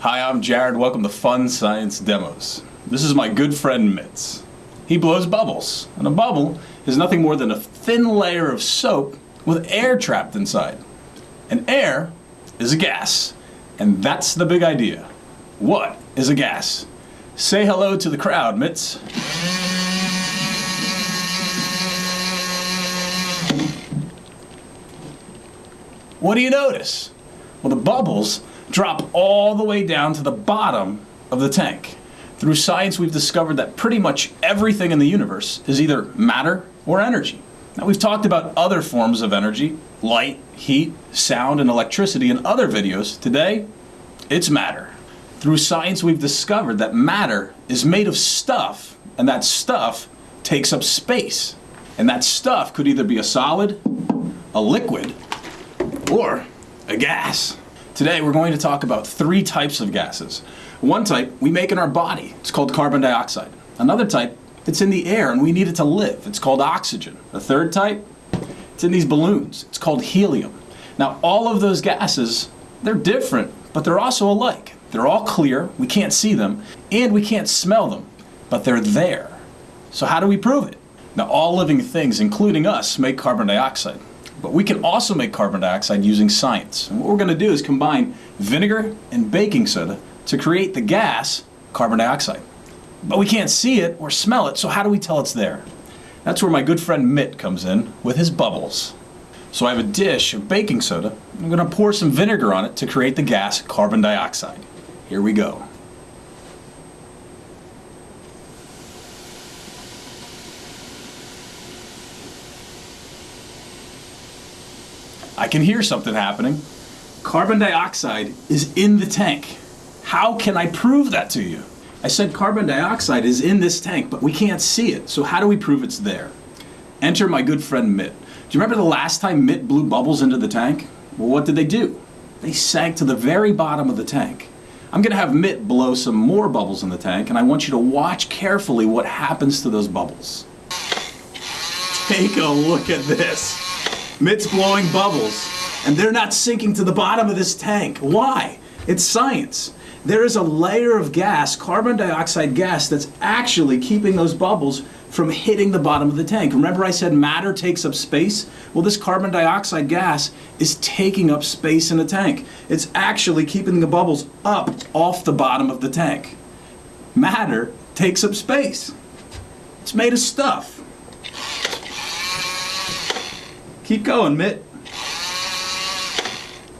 Hi, I'm Jared. Welcome to Fun Science Demos. This is my good friend Mitz. He blows bubbles, and a bubble is nothing more than a thin layer of soap with air trapped inside. And air is a gas, and that's the big idea. What is a gas? Say hello to the crowd, Mitz. What do you notice? Well, the bubbles drop all the way down to the bottom of the tank. Through science, we've discovered that pretty much everything in the universe is either matter or energy. Now, we've talked about other forms of energy, light, heat, sound, and electricity in other videos. Today, it's matter. Through science, we've discovered that matter is made of stuff, and that stuff takes up space. And that stuff could either be a solid, a liquid, or a gas. Today we're going to talk about three types of gases. One type we make in our body, it's called carbon dioxide. Another type, it's in the air and we need it to live, it's called oxygen. A third type, it's in these balloons, it's called helium. Now all of those gases, they're different, but they're also alike. They're all clear, we can't see them, and we can't smell them, but they're there. So how do we prove it? Now all living things, including us, make carbon dioxide. But we can also make carbon dioxide using science. And what we're going to do is combine vinegar and baking soda to create the gas carbon dioxide. But we can't see it or smell it, so how do we tell it's there? That's where my good friend Mitt comes in with his bubbles. So I have a dish of baking soda. I'm going to pour some vinegar on it to create the gas carbon dioxide. Here we go. I can hear something happening. Carbon dioxide is in the tank. How can I prove that to you? I said carbon dioxide is in this tank, but we can't see it. So how do we prove it's there? Enter my good friend Mitt. Do you remember the last time Mitt blew bubbles into the tank? Well, what did they do? They sank to the very bottom of the tank. I'm going to have Mitt blow some more bubbles in the tank, and I want you to watch carefully what happens to those bubbles. Take a look at this. Mitt's blowing bubbles, and they're not sinking to the bottom of this tank. Why? It's science. There is a layer of gas, carbon dioxide gas, that's actually keeping those bubbles from hitting the bottom of the tank. Remember I said matter takes up space? Well, this carbon dioxide gas is taking up space in the tank. It's actually keeping the bubbles up off the bottom of the tank. Matter takes up space. It's made of stuff. Keep going, Mitt.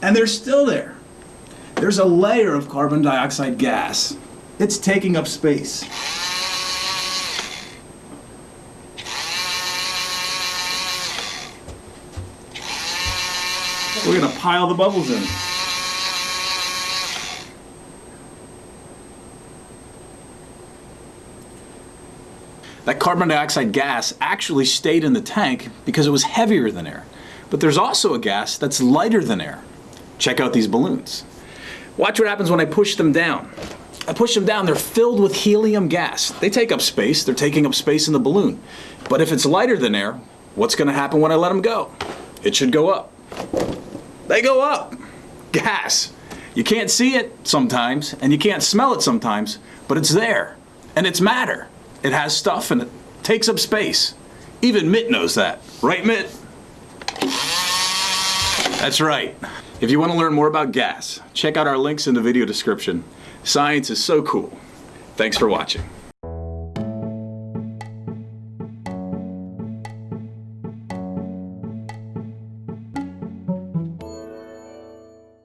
And they're still there. There's a layer of carbon dioxide gas. It's taking up space. We're to pile the bubbles in. That carbon dioxide gas actually stayed in the tank because it was heavier than air. But there's also a gas that's lighter than air. Check out these balloons. Watch what happens when I push them down. I push them down, they're filled with helium gas. They take up space, they're taking up space in the balloon. But if it's lighter than air, what's gonna happen when I let them go? It should go up. They go up. Gas. You can't see it sometimes, and you can't smell it sometimes, but it's there. And it's matter. It has stuff and it takes up space. Even Mitt knows that. Right, Mitt? That's right. If you want to learn more about gas, check out our links in the video description. Science is so cool. Thanks for watching.